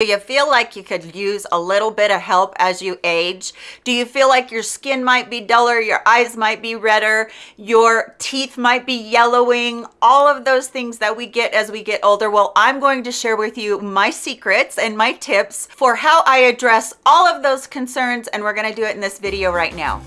Do you feel like you could use a little bit of help as you age? Do you feel like your skin might be duller, your eyes might be redder, your teeth might be yellowing, all of those things that we get as we get older? Well, I'm going to share with you my secrets and my tips for how I address all of those concerns, and we're gonna do it in this video right now.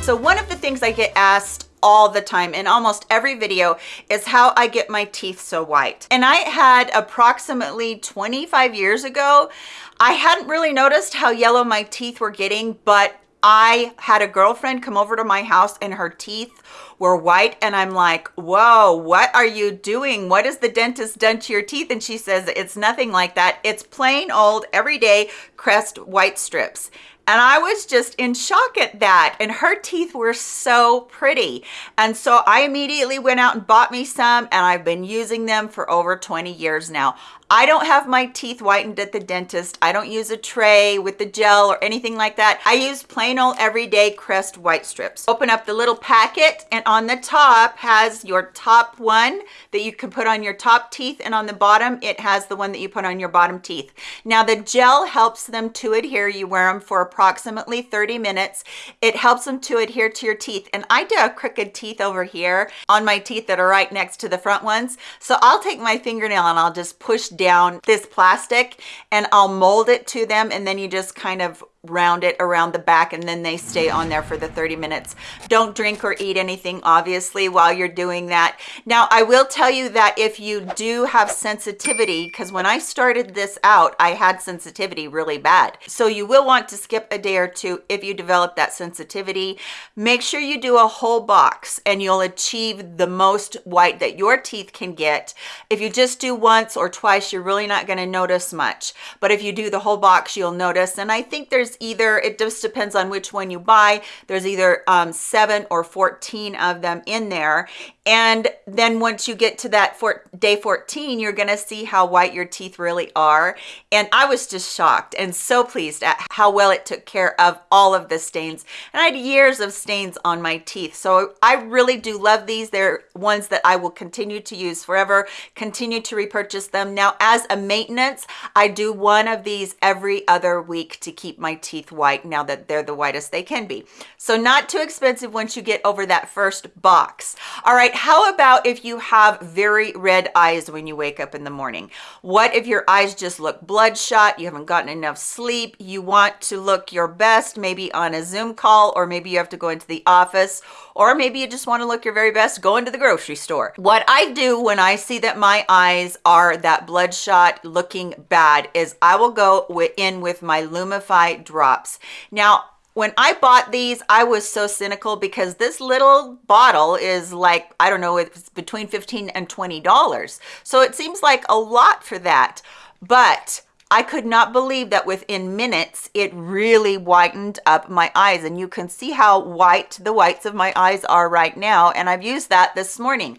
So one of the things I get asked all the time in almost every video is how I get my teeth so white. And I had approximately 25 years ago, I hadn't really noticed how yellow my teeth were getting, but I had a girlfriend come over to my house and her teeth were white and I'm like, whoa, what are you doing? What has the dentist done to your teeth? And she says, it's nothing like that. It's plain old everyday Crest white strips. And I was just in shock at that. And her teeth were so pretty. And so I immediately went out and bought me some and I've been using them for over 20 years now. I don't have my teeth whitened at the dentist. I don't use a tray with the gel or anything like that. I use plain old everyday Crest white strips. Open up the little packet and on the top has your top one that you can put on your top teeth and on the bottom it has the one that you put on your bottom teeth. Now the gel helps them to adhere. You wear them for approximately 30 minutes. It helps them to adhere to your teeth and I do have crooked teeth over here on my teeth that are right next to the front ones. So I'll take my fingernail and I'll just push down this plastic and I'll mold it to them and then you just kind of round it around the back and then they stay on there for the 30 minutes. Don't drink or eat anything obviously while you're doing that. Now i will tell you that if you do have sensitivity because when i started this out i had sensitivity really bad. So you will want to skip a day or two if you develop that sensitivity. Make sure you do a whole box and you'll achieve the most white that your teeth can get. If you just do once or twice you're really not going to notice much. But if you do the whole box you'll notice and i think there's either it just depends on which one you buy. There's either um, seven or 14 of them in there. And then once you get to that day 14 you're gonna see how white your teeth really are. And i was just shocked and so pleased at how well it took care of all of the stains. And i had years of stains on my teeth. So i really do love these. They're ones that i will continue to use forever continue to repurchase them. Now as a maintenance i do one of these every other week to keep my teeth white now that they're the whitest they can be. So not too expensive once you get over that first box. All right how about if you have very red eyes when you wake up in the morning? What if your eyes just look bloodshot you haven't gotten enough sleep you want to look your best maybe on a zoom call or maybe you have to go into the office or maybe you just want to look your very best go into the grocery store what i do when i see that my eyes are that bloodshot looking bad is i will go in with my lumify drops now when I bought these, I was so cynical because this little bottle is like, I don't know, it's between 15 and $20. So it seems like a lot for that. But I could not believe that within minutes, it really whitened up my eyes. And you can see how white the whites of my eyes are right now. And I've used that this morning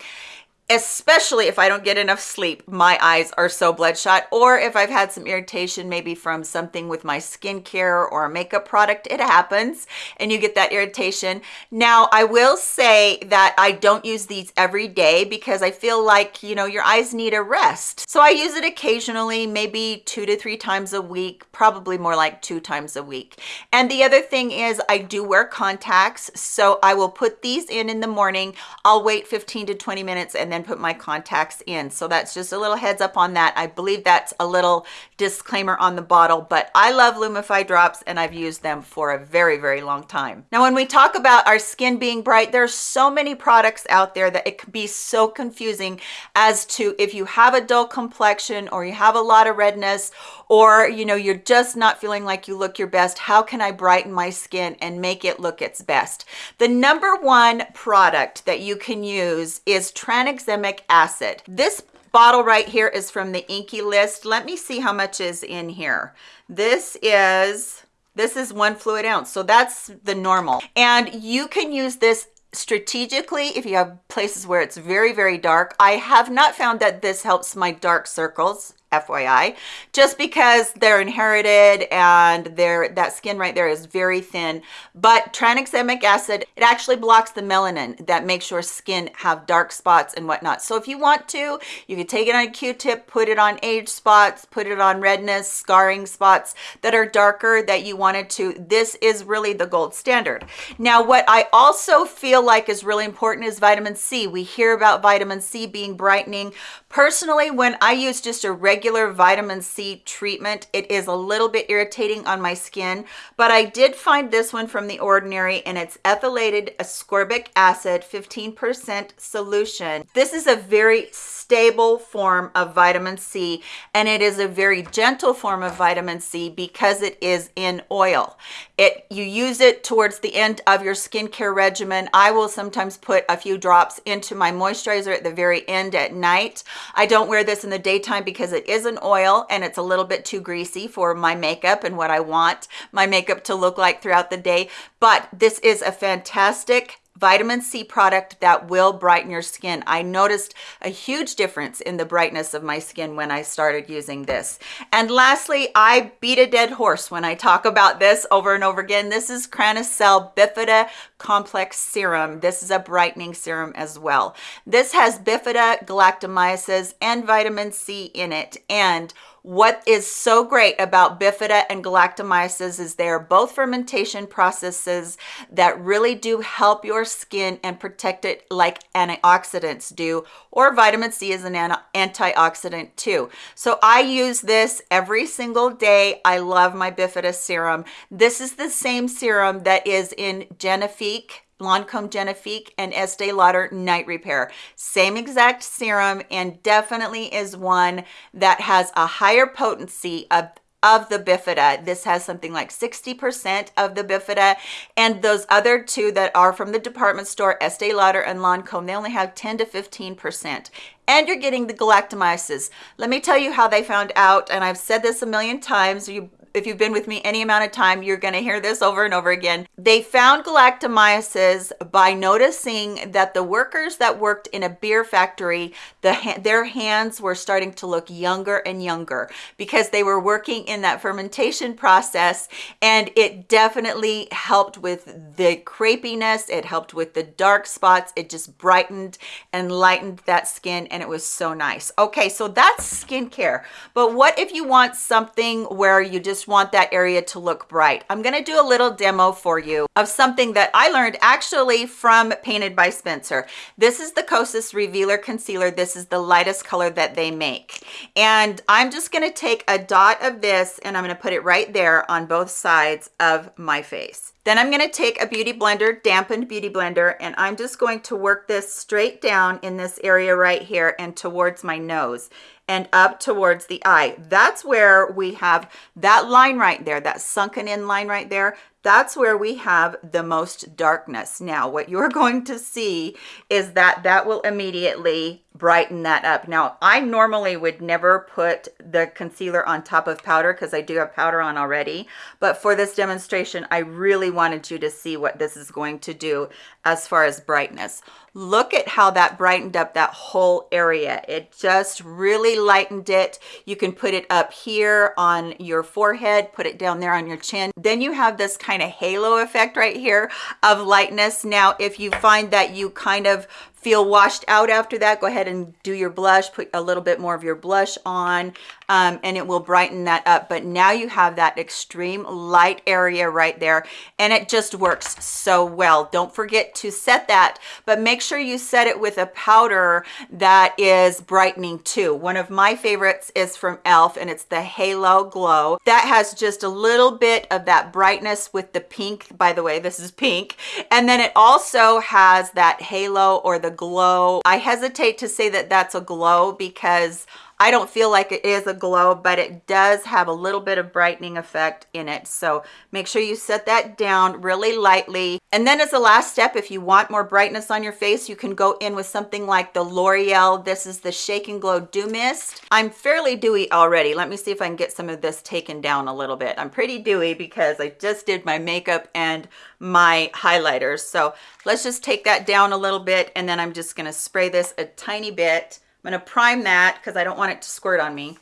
especially if I don't get enough sleep, my eyes are so bloodshot, or if I've had some irritation, maybe from something with my skincare or makeup product, it happens, and you get that irritation. Now, I will say that I don't use these every day because I feel like, you know, your eyes need a rest. So I use it occasionally, maybe two to three times a week, probably more like two times a week. And the other thing is I do wear contacts, so I will put these in in the morning. I'll wait 15 to 20 minutes and then then put my contacts in. So that's just a little heads up on that. I believe that's a little disclaimer on the bottle, but I love Lumify drops and I've used them for a very, very long time. Now, when we talk about our skin being bright, there's so many products out there that it can be so confusing as to if you have a dull complexion or you have a lot of redness or you know you're just not feeling like you look your best how can i brighten my skin and make it look its best the number one product that you can use is tranexamic acid. This bottle right here is from the INKEY List. Let me see how much is in here. This is this is one fluid ounce so that's the normal and you can use this strategically if you have places where it's very very dark i have not found that this helps my dark circles FYI, just because they're inherited and their that skin right there is very thin. But tranexamic acid, it actually blocks the melanin that makes your skin have dark spots and whatnot. So if you want to, you can take it on a Q-tip, put it on age spots, put it on redness, scarring spots that are darker that you wanted to. This is really the gold standard. Now, what I also feel like is really important is vitamin C. We hear about vitamin C being brightening. Personally, when I use just a regular vitamin C treatment. It is a little bit irritating on my skin, but I did find this one from The Ordinary and it's ethylated ascorbic acid, 15% solution. This is a very stable form of vitamin C and it is a very gentle form of vitamin C because it is in oil. It You use it towards the end of your skincare regimen. I will sometimes put a few drops into my moisturizer at the very end at night. I don't wear this in the daytime because it is an oil and it's a little bit too greasy for my makeup and what I want my makeup to look like throughout the day. But this is a fantastic vitamin C product that will brighten your skin. I noticed a huge difference in the brightness of my skin when I started using this. And lastly, I beat a dead horse when I talk about this over and over again. This is Cranicell Bifida Complex Serum. This is a brightening serum as well. This has Bifida, galactomyces, and vitamin C in it. And what is so great about bifida and galactomyces is they are both fermentation processes that really do help your skin and protect it like antioxidants do, or vitamin C is an antioxidant too. So I use this every single day. I love my bifida serum. This is the same serum that is in Genifique Lancome Genifique and Estee Lauder Night Repair. Same exact serum and definitely is one that has a higher potency of of the bifida. This has something like 60 percent of the bifida. And those other two that are from the department store estee lauder and lancome they only have 10 to 15 percent. And you're getting the galactomyces. Let me tell you how they found out and i've said this a million times you if you've been with me any amount of time, you're going to hear this over and over again. They found galactomyces by noticing that the workers that worked in a beer factory, the their hands were starting to look younger and younger because they were working in that fermentation process and it definitely helped with the crepiness, it helped with the dark spots, it just brightened and lightened that skin and it was so nice. Okay, so that's skincare. But what if you want something where you just want that area to look bright. I'm gonna do a little demo for you of something that I learned actually from Painted by Spencer. This is the Kosas Revealer Concealer. This is the lightest color that they make. And I'm just gonna take a dot of this and I'm gonna put it right there on both sides of my face. Then I'm gonna take a beauty blender, dampened beauty blender, and I'm just going to work this straight down in this area right here and towards my nose and up towards the eye. That's where we have that line right there, that sunken in line right there that's where we have the most darkness. Now, what you're going to see is that that will immediately brighten that up. Now, I normally would never put the concealer on top of powder because I do have powder on already. But for this demonstration, I really wanted you to see what this is going to do as far as brightness. Look at how that brightened up that whole area. It just really lightened it. You can put it up here on your forehead, put it down there on your chin. Then you have this kind of halo effect right here of lightness. Now, if you find that you kind of feel washed out after that go ahead and do your blush put a little bit more of your blush on um, and it will brighten that up. But now you have that extreme light area right there and it just works so well. Don't forget to set that but make sure you set it with a powder that is brightening too. One of my favorites is from elf and it's the halo glow. That has just a little bit of that brightness with the pink by the way this is pink. And then it also has that halo or the glow. I hesitate to say that that's a glow because I don't feel like it is a glow, but it does have a little bit of brightening effect in it. So make sure you set that down really lightly. And then as a last step, if you want more brightness on your face, you can go in with something like the L'Oreal. This is the Shake and Glow Dew Mist. I'm fairly dewy already. Let me see if I can get some of this taken down a little bit. I'm pretty dewy because I just did my makeup and my highlighters. So let's just take that down a little bit and then I'm just gonna spray this a tiny bit I'm going to prime that because I don't want it to squirt on me.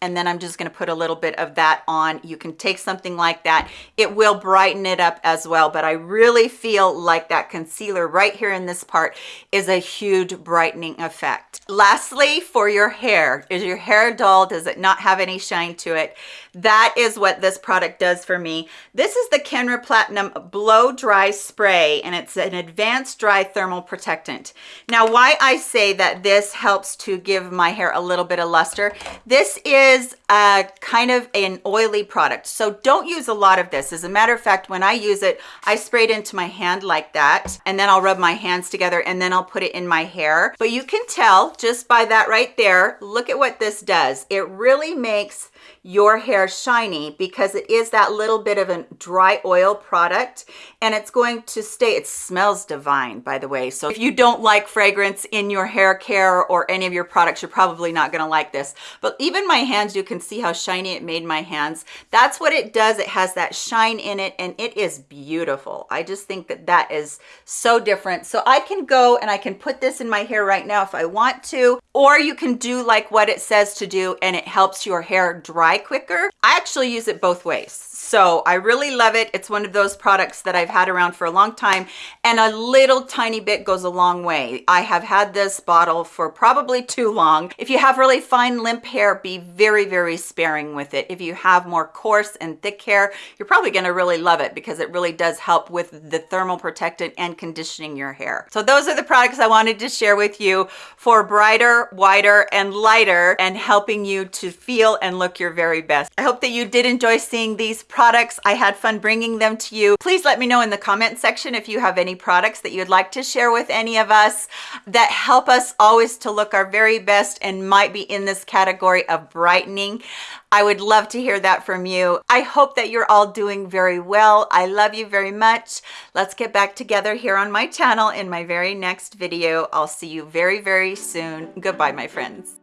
And then I'm just gonna put a little bit of that on. You can take something like that. It will brighten it up as well, but I really feel like that concealer right here in this part is a huge brightening effect. Lastly, for your hair, is your hair dull? Does it not have any shine to it? That is what this product does for me. This is the Kenra Platinum Blow Dry Spray, and it's an advanced dry thermal protectant. Now, why I say that this helps to give my hair a little bit of luster, this is a kind of an oily product, so don't use a lot of this. As a matter of fact, when I use it, I spray it into my hand like that, and then I'll rub my hands together, and then I'll put it in my hair. But you can tell just by that right there, look at what this does. It really makes your hair shiny because it is that little bit of a dry oil product and it's going to stay it smells divine by the way. So if you don't like fragrance in your hair care or any of your products you're probably not going to like this. But even my hands you can see how shiny it made my hands. That's what it does. It has that shine in it and it is beautiful. I just think that that is so different. So i can go and i can put this in my hair right now if i want to or you can do like what it says to do and it helps your hair dry quicker. I actually use it both ways. So I really love it. It's one of those products that I've had around for a long time and a little tiny bit goes a long way. I have had this bottle for probably too long. If you have really fine limp hair, be very, very sparing with it. If you have more coarse and thick hair, you're probably gonna really love it because it really does help with the thermal protectant and conditioning your hair. So those are the products I wanted to share with you for brighter, whiter, and lighter and helping you to feel and look your very best. I hope that you did enjoy seeing these products. I had fun bringing them to you. Please let me know in the comment section if you have any products that you'd like to share with any of us that help us always to look our very best and might be in this category of brightening. I would love to hear that from you. I hope that you're all doing very well. I love you very much. Let's get back together here on my channel in my very next video. I'll see you very, very soon. Goodbye, my friends.